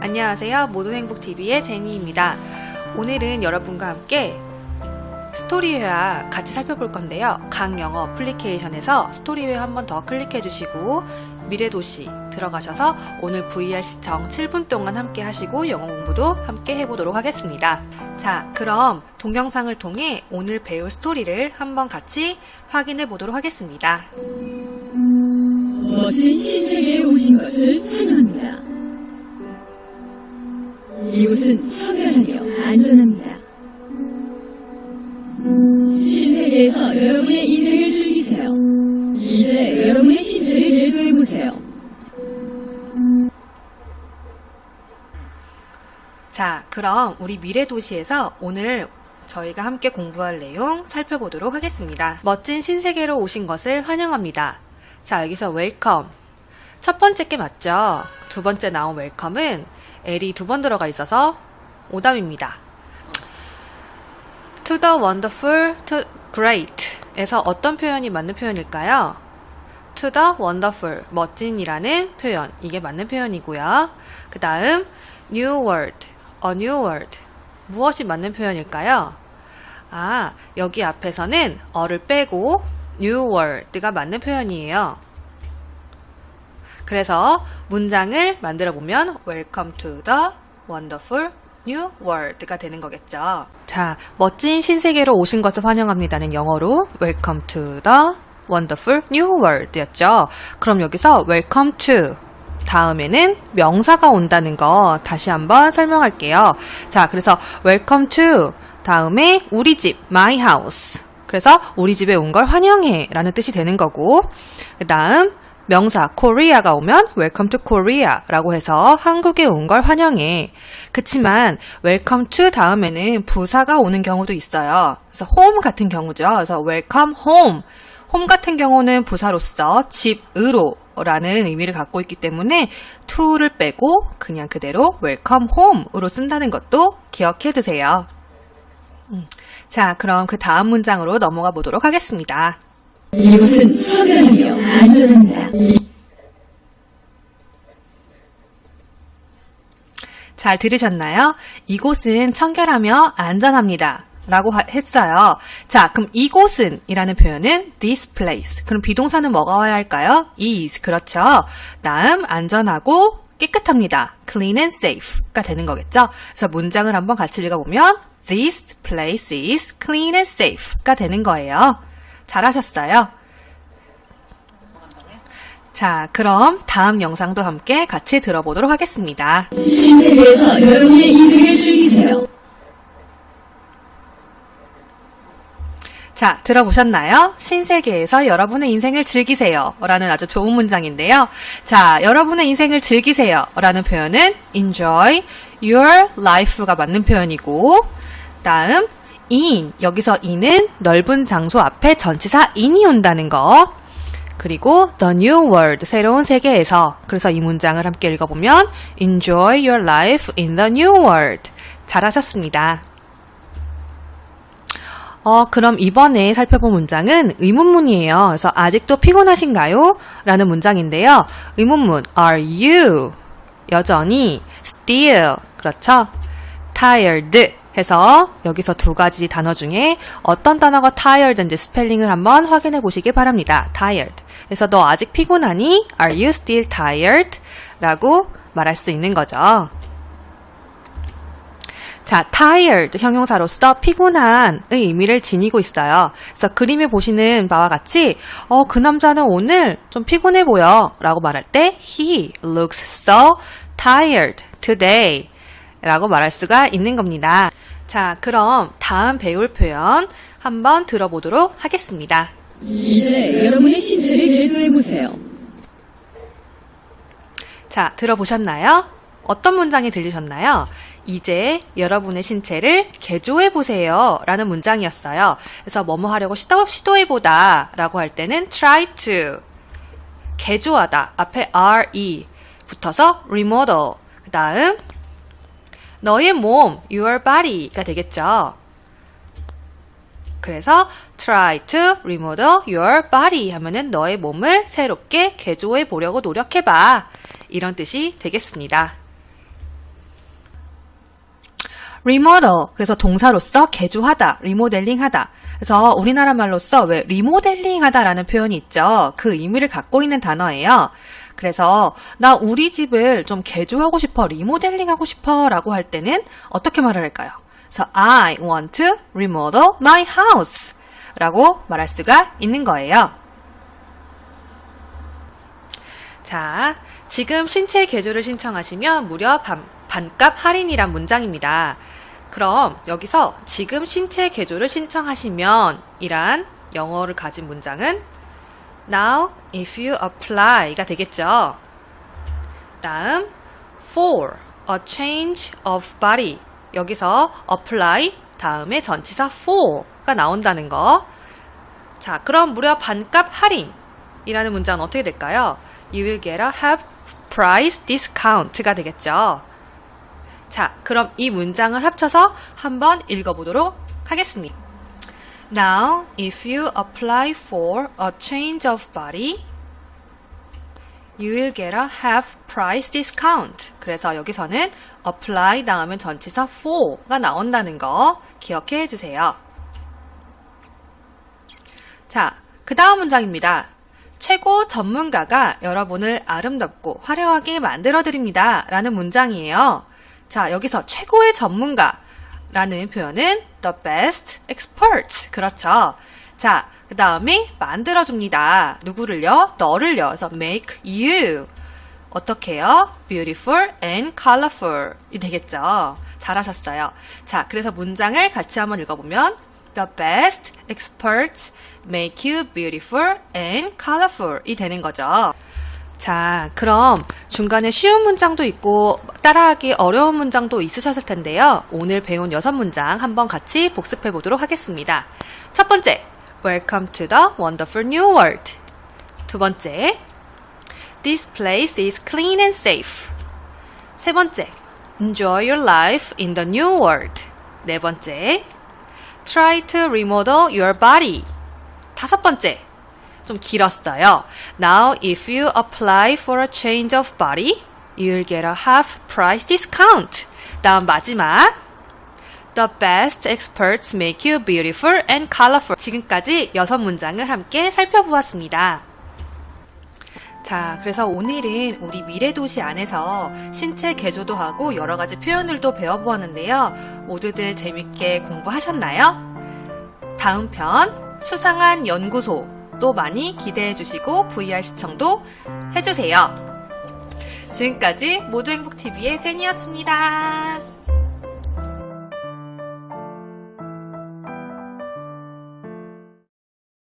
안녕하세요. 모든 행복TV의 제니입니다. 오늘은 여러분과 함께 스토리회화 같이 살펴볼 건데요. 각 영어 어플리케이션에서 스토리회화 한번 더 클릭해 주시고 미래도시 들어가셔서 오늘 VR 시청 7분 동안 함께 하시고 영어 공부도 함께 해보도록 하겠습니다. 자, 그럼 동영상을 통해 오늘 배울 스토리를 한번 같이 확인해 보도록 하겠습니다. 멋진 신세계에 오신 것을 환영합니다. 이곳은 선별하며 안전합니다. 신세계에서 여러분의 인생을 즐기세요. 이제 여러분의 신체를 개조해보세요. 자, 그럼 우리 미래 도시에서 오늘 저희가 함께 공부할 내용 살펴보도록 하겠습니다. 멋진 신세계로 오신 것을 환영합니다. 자, 여기서 welcome. 첫 번째 게 맞죠? 두 번째 나온 welcome은 L이 두 번 들어가 있어서 오답입니다. To the wonderful, to great 에서 어떤 표현이 맞는 표현일까요? To the wonderful, 멋진이라는 표현. 이게 맞는 표현이고요. 그 다음, new word, a new word. 무엇이 맞는 표현일까요? 아, 여기 앞에서는 a를 빼고 new word가 맞는 표현이에요. 그래서 문장을 만들어 보면 Welcome to the wonderful new world가 되는 거겠죠. 자, 멋진 신세계로 오신 것을 환영합니다는 영어로 Welcome to the wonderful new world였죠. 그럼 여기서 Welcome to 다음에는 명사가 온다는 거 다시 한번 설명할게요. 자, 그래서 Welcome to 다음에 우리 집 my house 그래서 우리 집에 온 걸 환영해 라는 뜻이 되는 거고 그 다음 명사 Korea가 오면 Welcome to Korea 라고 해서 한국에 온 걸 환영해. 그치만 Welcome to 다음에는 부사가 오는 경우도 있어요. 그래서 home 같은 경우죠. 그래서 Welcome home. home 같은 경우는 부사로서 집으로 라는 의미를 갖고 있기 때문에 to를 빼고 그냥 그대로 welcome home으로 쓴다는 것도 기억해 두세요. 음. 자, 그럼 그 다음 문장으로 넘어가 보도록 하겠습니다. 이곳은 선별하며 안전합니다. 잘 들으셨나요? 이곳은 청결하며 안전합니다. 라고 했어요. 자, 그럼 이곳은 이라는 표현은 this place. 그럼 비동사는 뭐가 와야 할까요? is. 그렇죠. 다음 안전하고 깨끗합니다. clean and safe가 되는 거겠죠. 그래서 문장을 한번 같이 읽어보면 this place is clean and safe가 되는 거예요. 잘하셨어요. 자, 그럼 다음 영상도 함께 같이 들어보도록 하겠습니다. 신세계에서 여러분의 인생을 즐기세요. 자, 들어보셨나요? 신세계에서 여러분의 인생을 즐기세요. 라는 아주 좋은 문장인데요. 자, 여러분의 인생을 즐기세요. 라는 표현은 enjoy your life가 맞는 표현이고, 다음, in. 여기서 in은 넓은 장소 앞에 전치사 in이 온다는 거. 그리고 the new world, 새로운 세계에서. 그래서 이 문장을 함께 읽어보면 enjoy your life in the new world. 잘하셨습니다. 어, 그럼 이번에 살펴본 문장은 의문문이에요. 그래서 아직도 피곤하신가요? 라는 문장인데요. 의문문 are you 여전히 still 그렇죠? tired 해서 여기서 두 가지 단어 중에 어떤 단어가 tired인지 스펠링을 한번 확인해 보시기 바랍니다. tired. 그래서 너 아직 피곤하니? Are you still tired? 라고 말할 수 있는 거죠. 자, tired 형용사로서 피곤한의 의미를 지니고 있어요. 그래서 그림에 보시는 바와 같이 어, 그 남자는 오늘 좀 피곤해 보여 라고 말할 때 he looks so tired today 라고 말할 수가 있는 겁니다. 자, 그럼 다음 배울 표현 한번 들어보도록 하겠습니다. 이제 여러분의 신체를 개조해 보세요. 자, 들어보셨나요? 어떤 문장이 들리셨나요? 이제 여러분의 신체를 개조해 보세요. 라는 문장이었어요. 그래서 뭐뭐 하려고 시도, 시도해 보다 라고 할 때는 try to. 개조하다. 앞에 re 붙어서 remodel. 그 다음, 너의 몸, your body가 되겠죠. 그래서 try to remodel your body 하면은 너의 몸을 새롭게 개조해 보려고 노력해봐. 이런 뜻이 되겠습니다. remodel. 그래서 동사로서 개조하다, 리모델링 하다. 그래서 우리나라 말로써 왜 리모델링 하다라는 표현이 있죠. 그 의미를 갖고 있는 단어예요. 그래서 나 우리 집을 좀 개조하고 싶어, 리모델링 하고 싶어 라고 할 때는 어떻게 말을 할까요? 그래서 I want to remodel my house 라고 말할 수가 있는 거예요. 자, 지금 신체 개조를 신청하시면 무려 반, 반값 할인이란 문장입니다. 그럼 여기서 지금 신체 개조를 신청하시면 이란 영어를 가진 문장은 Now if you apply가 되겠죠. 다음 for a change of body 여기서 apply 다음에 전치사 for가 나온다는 거. 자, 그럼 무려 반값 할인이라는 문장은 어떻게 될까요? You will get a half price discount가 되겠죠. 자, 그럼 이 문장을 합쳐서 한번 읽어보도록 하겠습니다. Now, if you apply for a change of body, you will get a half price discount. 그래서 여기서는 apply 다음에 전치사 for가 나온다는 거 기억해 주세요. 자, 그 다음 문장입니다. 최고 전문가가 여러분을 아름답고 화려하게 만들어 드립니다. 라는 문장이에요. 자, 여기서 최고의 전문가 라는 표현은 the best expert. 그렇죠. 자, 그 다음에 만들어줍니다. 누구를요? 너를요. 그래서 make you. 어떻게 해요? beautiful and colorful. 이 되겠죠. 잘하셨어요. 자, 그래서 문장을 같이 한번 읽어보면 the best experts make you beautiful and colorful. 이 되는 거죠. 자, 그럼 중간에 쉬운 문장도 있고 따라하기 어려운 문장도 있으셨을 텐데요. 오늘 배운 여섯 문장 한번 같이 복습해 보도록 하겠습니다. 첫 번째, Welcome to the wonderful new world. 두 번째, This place is clean and safe. 세 번째, Enjoy your life in the new world. 네 번째, Try to remodel your body. 다섯 번째, 좀 길었어요. Now, if you apply for a change of body, you'll get a half price discount. 다음 마지막. The best experts make you beautiful and colorful. 지금까지 여섯 문장을 함께 살펴보았습니다. 자, 그래서 오늘은 우리 미래도시 안에서 신체 개조도 하고 여러 가지 표현들도 배워보았는데요. 모두들 재밌게 공부하셨나요? 다음 편, 수상한 연구소. 또 많이 기대해 주시고 VR 시청도 해주세요. 지금까지 모두행복TV의 제니였습니다.